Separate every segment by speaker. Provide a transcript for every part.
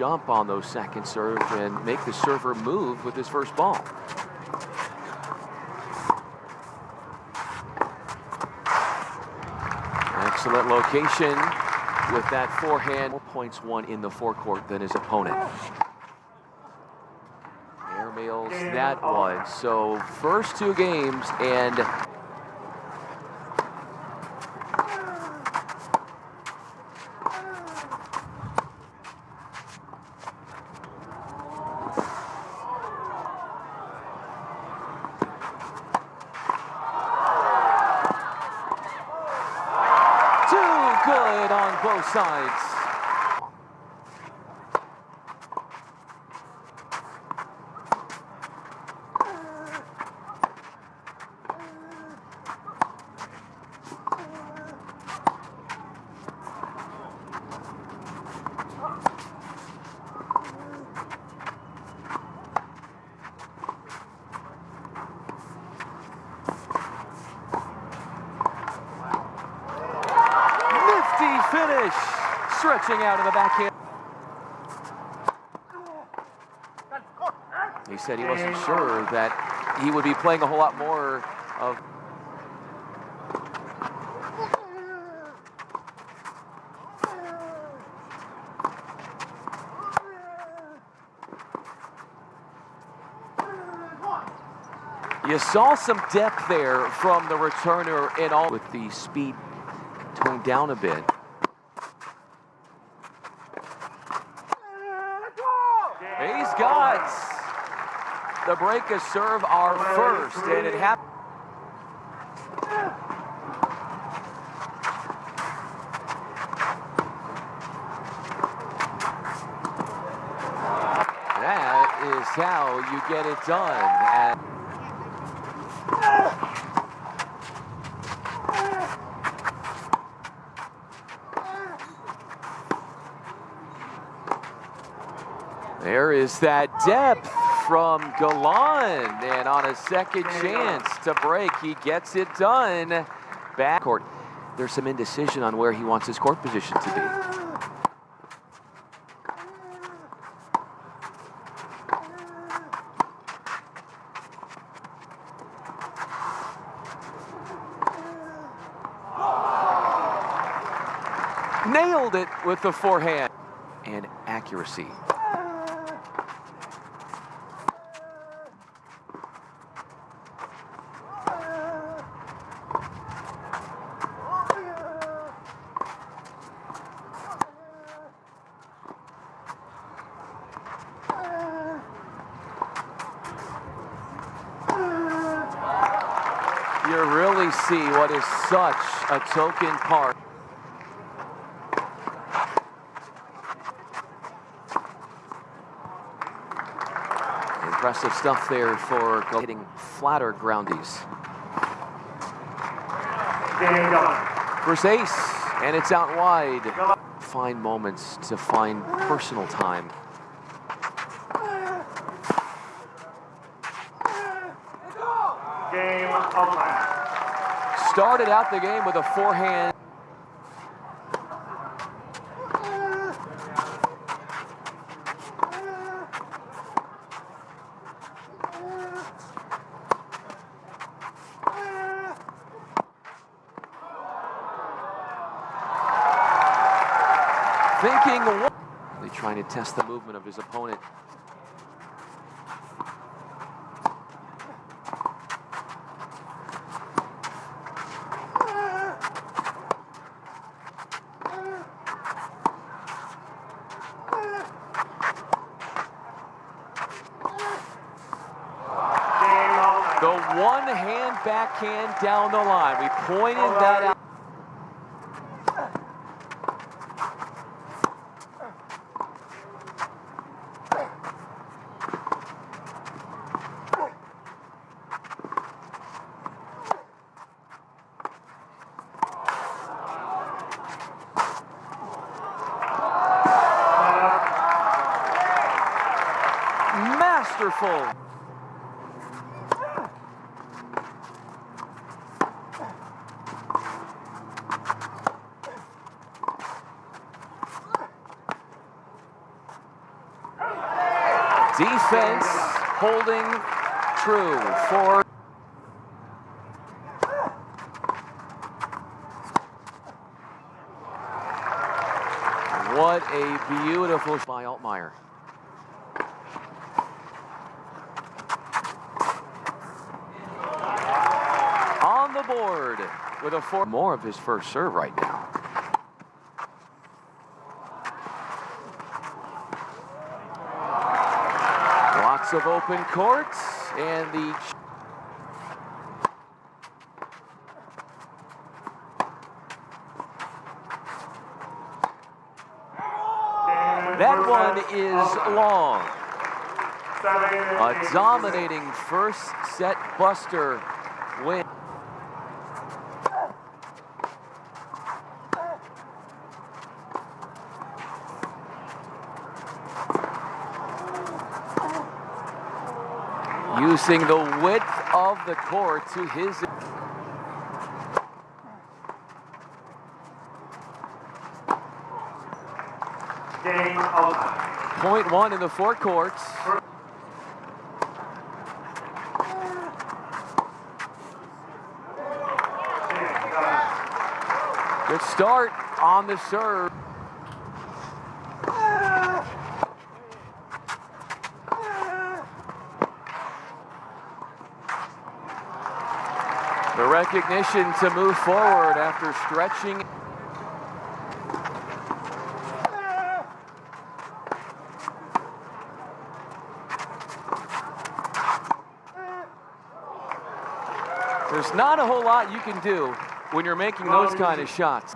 Speaker 1: jump on those second serve and make the server move with his first ball. Excellent location with that forehand. More points won in the forecourt than his opponent. Airmails that one. So first two games and too good on both sides. Out of the. He said he wasn't sure that he would be playing a whole lot more of. You saw some depth there from the returner and all with the speed toned down a bit. He's got the break a serve our first, and it happened. That is how you get it done. And There is that depth from Galan, and on a second chance to break, he gets it done. Back court. There's some indecision on where he wants his court position to be. Nailed it with the forehand and accuracy. See what is such a token part. Impressive stuff there for hitting flatter groundies. First ace, and it's out wide. Find moments to find personal time.
Speaker 2: Game of over.
Speaker 1: Started out the game with a forehand. Thinking, really trying to test the movement of his opponent. The one hand backhand down the line. We pointed that out. Masterful. Defense holding true for What a beautiful by Altmaier. On the board with a four more of his first serve right now. Lots of open courts and the That one is long. A dominating first set buster Using the width of the court to his point one in the forecourts. Good start on the serve. The recognition to move forward after stretching. There's not a whole lot you can do when you're making those kind of shots.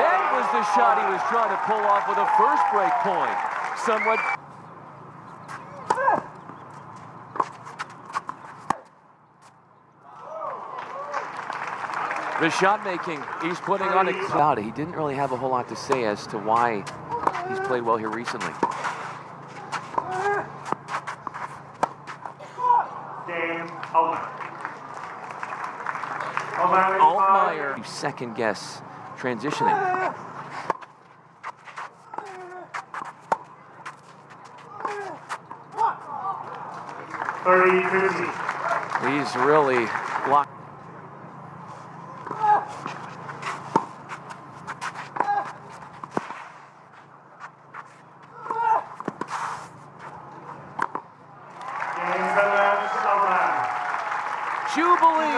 Speaker 1: That was the shot he was trying to pull off with a first break point. Somewhat. The shot making, he's putting on a cloud. He didn't really have a whole lot to say as to why he's played well here recently.
Speaker 2: game over. O'Malley.
Speaker 1: Altmaier, second guess transitioning. He's really locked. Jubilee,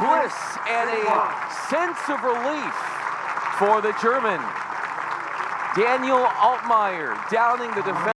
Speaker 1: bliss, and a sense of relief for the German. Daniel Altmaier downing the defense.